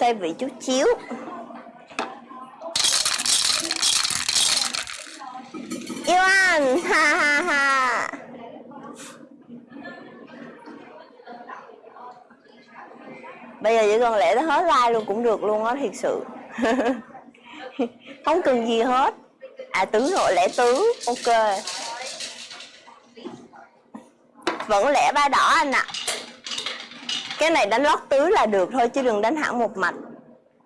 xoay vị chút xíu yêu anh, ha ha ha. Bây giờ chỉ cần lẽ nó hết like luôn cũng được luôn á, thiệt sự. Không cần gì hết. À tứ rồi lẽ tứ, ok. Vẫn lẽ ba đỏ anh ạ. à cái này đánh lót tứ là được thôi, chứ đừng đánh hẳn một mạch.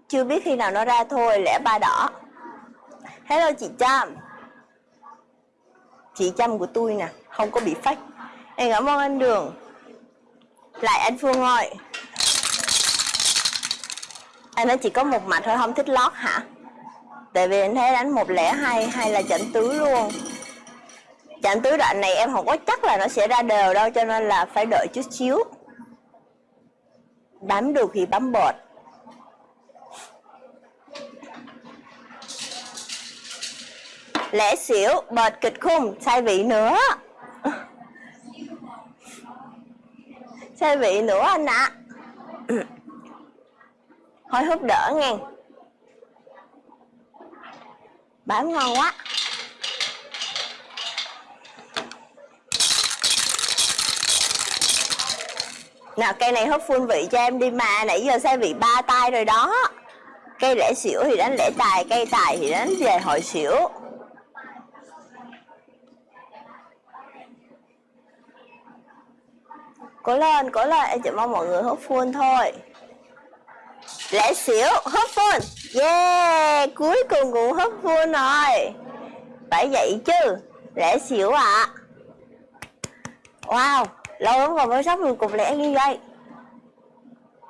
Chưa biết khi nào nó ra thôi lẻ ba đỏ. Hello, chị trâm. Chị trâm của tôi nè, không có bị phách em cảm ơn anh đường. Lại anh phương ơi anh nói chỉ có một mạch thôi, không thích lót hả? Tại vì anh thấy đánh một lẻ hay hay là chẩn tứ luôn. Chỉnh tứ đoạn này em không có chắc là nó sẽ ra đều đâu, cho nên là phải đợi chút xíu bám được thì bấm bột lẽ xỉu, bọt kịch khung, sai vị nữa. Sai vị nữa anh ạ. À. thôi hút đỡ nghe. Bám ngon quá. Nào cây này hút full vị cho em đi mà, nãy giờ xe vị ba tay rồi đó. Cây lẻ xỉu thì đánh lẻ tài, cây tài thì đánh về hội xỉu. Cố lên cố lên, em chỉ mong mọi người hút full thôi. Lẻ xỉu hút full. Yeah, cuối cùng cũng hút full rồi. Phải vậy chứ, lẻ xỉu ạ. À. wow lâu lắm rồi mới sắp được cục lẻ như vậy.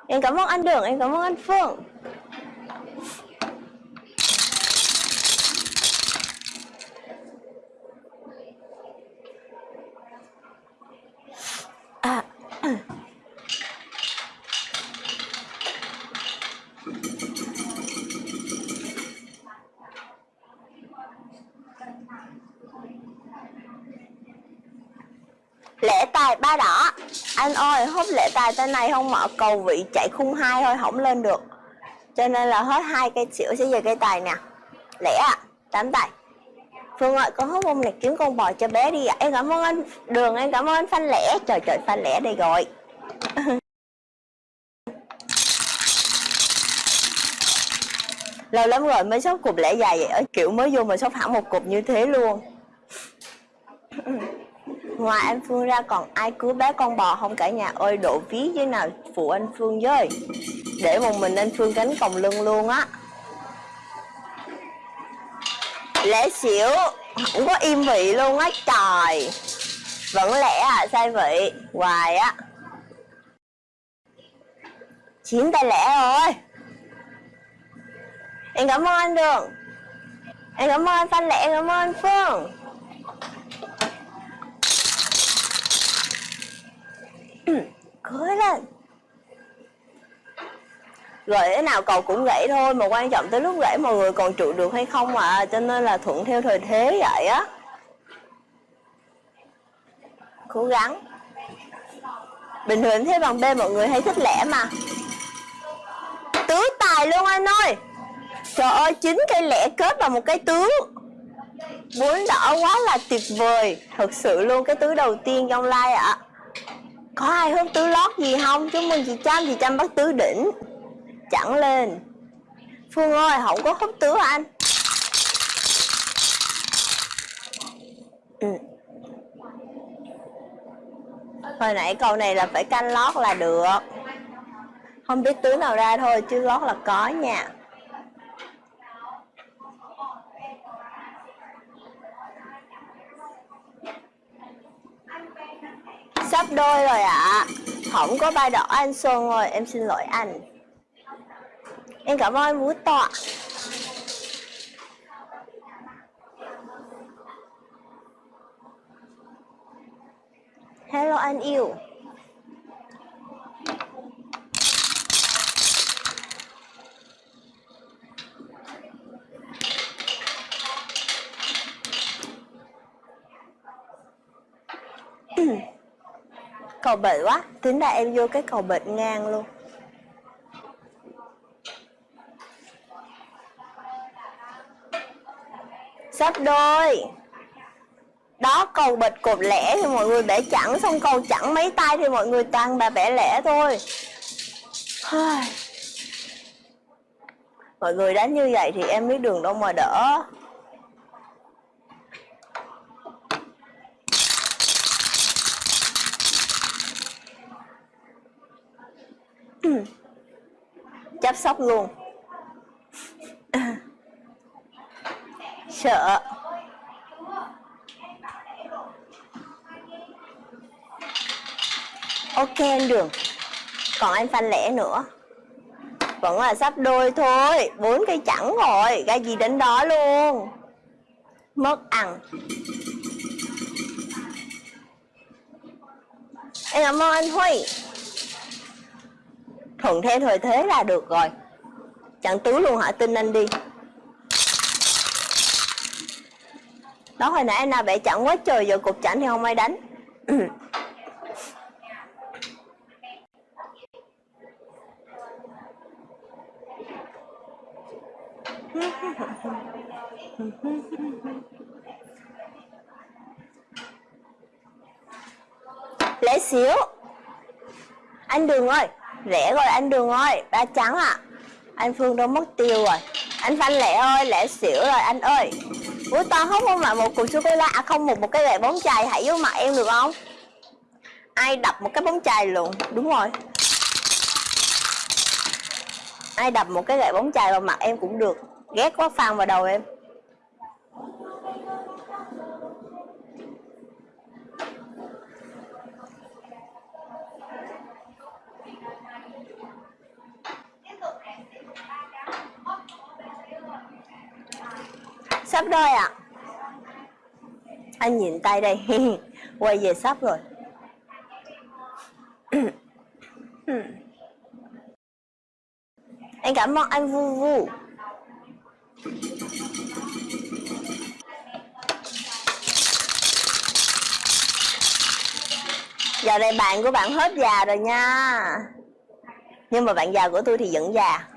Em cảm ơn anh đường, em cảm ơn anh phương. À lễ tài ba đỏ. Anh ơi hút lễ tài tên này không mở cầu vị chạy khung hai thôi, không lên được. Cho nên là hết hai cây xỉu sẽ về cây tài nè. Lẻ à tám tài. Phương ơi, con hút bông này kiếm con bò cho bé đi ạ. À. Em cảm ơn anh, Đường, em cảm ơn anh Phanh Lẻ Trời trời Phanh Lẻ đây rồi. Lâu lắm rồi mới sốt cục lẻ dài vậy ở Kiểu mới vô mà sốt hẳn một cục như thế luôn. Ngoài anh Phương ra còn ai cứu bé con bò không cả nhà ơi độ ví với nào phụ anh Phương với. Để một mình anh Phương gánh còng lưng luôn á. Lẽ xỉu Không có im vị luôn á trời. Vẫn lẽ à sai vị Hoài á. Chín tay lẻ rồi Em cảm ơn anh Đường. Em cảm ơn anh Phan Lẹ, em cảm ơn anh Phương. Cưới lên. Rồi thế nào cầu cũng gãy thôi, Mà quan trọng tới lúc gãy mọi người còn trụ được hay không mà Cho nên là thuận theo thời thế vậy á. Cố gắng. Bình thường thế bằng B mọi người hay thích lẻ mà. Tứ tài luôn anh ơi. Trời ơi, chín cây lẻ kết vào một cái tứ. Bốn đỏ quá là tuyệt vời. Thật sự luôn cái tứ đầu tiên trong like ạ. à. Có ai hút tứ lót gì không? Chúc mừng chị Trâm, chị Trâm bắt tứ đỉnh. Chẳng lên. Phương ơi, không có hút tứ anh? Ừ. Hồi nãy câu này là phải canh lót là được. Không biết tứ nào ra thôi chứ lót là có nha. Sắp đôi rồi ạ. À. Không có ba đỏ anh Xuân rồi Em xin lỗi anh. Em cảm ơn Vũ Tọa. Hello anh yêu. cầu bệnh quá. Tính là em vô cái cầu bệnh ngang luôn. Sắp đôi. Đó, cầu bịch cột lẻ thì mọi người bẻ chẵn, xong cầu chẵn mấy tay thì mọi người tăng và bẻ lẻ thôi. Mọi người đánh như vậy thì em biết đường đâu mà đỡ. Chăm sóc luôn. Sợ. Ok anh đường. Còn anh phan lẻ nữa. Vẫn là sắp đôi thôi. Bốn cây chẳng rồi. Cái gì đến đó luôn. Mất ăn. Em cảm ơn anh huy thuận theo thời thế là được rồi. Chặn tứ luôn hả? Tin anh đi. Đó, hồi nãy anh nào bẻ chặn quá trời, giờ cục chặn thì không ai đánh. Lẽ xíu. Anh đường ơi rẻ rồi anh đường ơi ba trắng à anh phương đâu mất tiêu rồi. Anh phanh lệ ơi lệ xỉu rồi anh ơi. Ủa to không không ạ, một cục sô cô la à, không một một cái gậy bóng chày hãy vô mặt em được không? Ai đập một cái bóng chày luôn? Đúng rồi. Ai đập một cái gậy bóng chày vào mặt em cũng được. Ghét quá phang vào đầu em. Sắp đôi à anh nhìn tay đây. Quay về sắp rồi. Anh cảm ơn anh vu vu. Giờ này bạn của bạn hết già rồi nha. Nhưng mà bạn già của tôi thì vẫn già.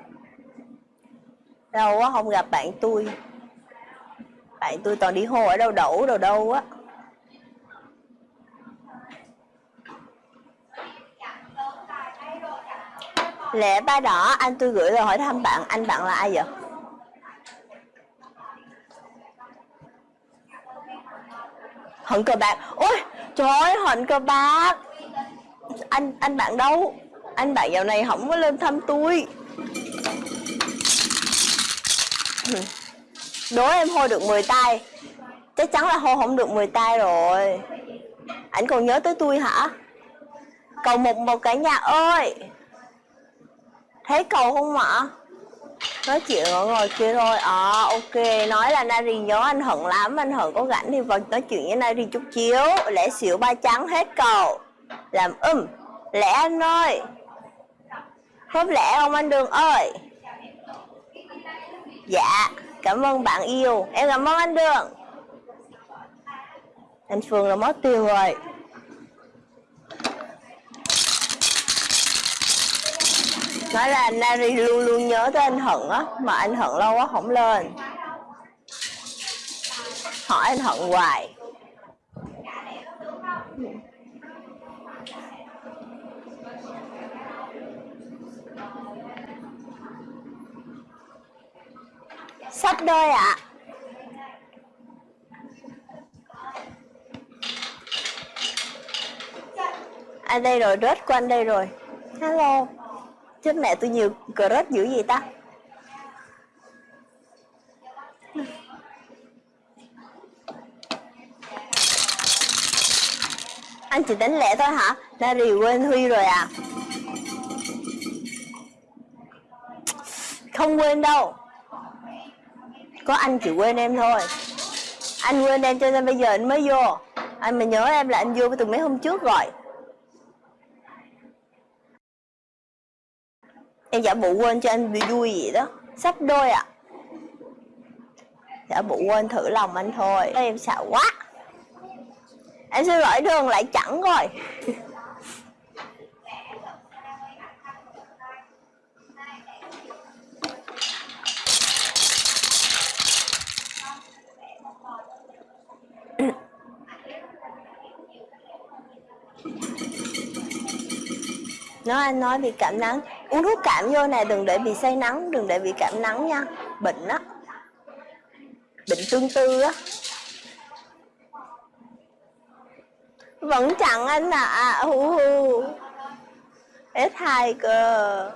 Đâu quá không gặp bạn tôi tại tôi toàn đi hô ở đâu đổ đâu đâu á. Lẽ ba đỏ, anh tôi gửi rồi hỏi thăm bạn, anh bạn là ai vậy? Hận cờ bạc. Ôi, trời ơi, hận cờ bạc. Anh anh bạn đâu? Anh bạn dạo này không có lên thăm tôi đố em hô được 10 tay. Chắc chắn là hô không được 10 tay rồi. Anh còn nhớ tới tôi hả? Cầu một một cả nhà ơi. Thấy cầu không ạ? Nói chuyện ở ngồi kia thôi. À ok. Nói là nari nhớ anh hận lắm. Anh hận có rảnh thì vào nói chuyện với nari chút chiếu lẽ xỉu ba trắng hết cầu làm um. Lẽ anh ơi. Khớp lẽ không anh đường ơi? Dạ cảm ơn bạn yêu. Em cảm ơn anh đường. Anh phương là mất tiêu rồi. Nói là Nari luôn luôn nhớ tới anh Hận á, mà anh Hận lâu quá không lên. Hỏi anh Hận hoài. Sắp đôi ạ. À. À đây rồi, rớt của anh đây rồi. Hello. Chết mẹ, tôi nhiều cờ rớt dữ gì ta? Anh chỉ đánh lẻ thôi hả? Nari quên Huy rồi à? Không quên đâu có anh chỉ quên em thôi. Anh quên em cho nên bây giờ anh mới vô. Anh mà nhớ em là anh vô từ mấy hôm trước rồi. Em giả bộ quên cho anh bị vui vậy đó. Sắp đôi ạ. À. giả bộ quên thử lòng anh thôi. Em sợ quá. Em sẽ gọi đường, lại chẳng rồi. nó anh nói bị cảm nắng. Uống thuốc cảm vô này đừng để bị say nắng Đừng để bị cảm nắng nha. Bệnh á. Bệnh tương tư á. Vẫn chẳng anh à, à hù hù. S2 cơ.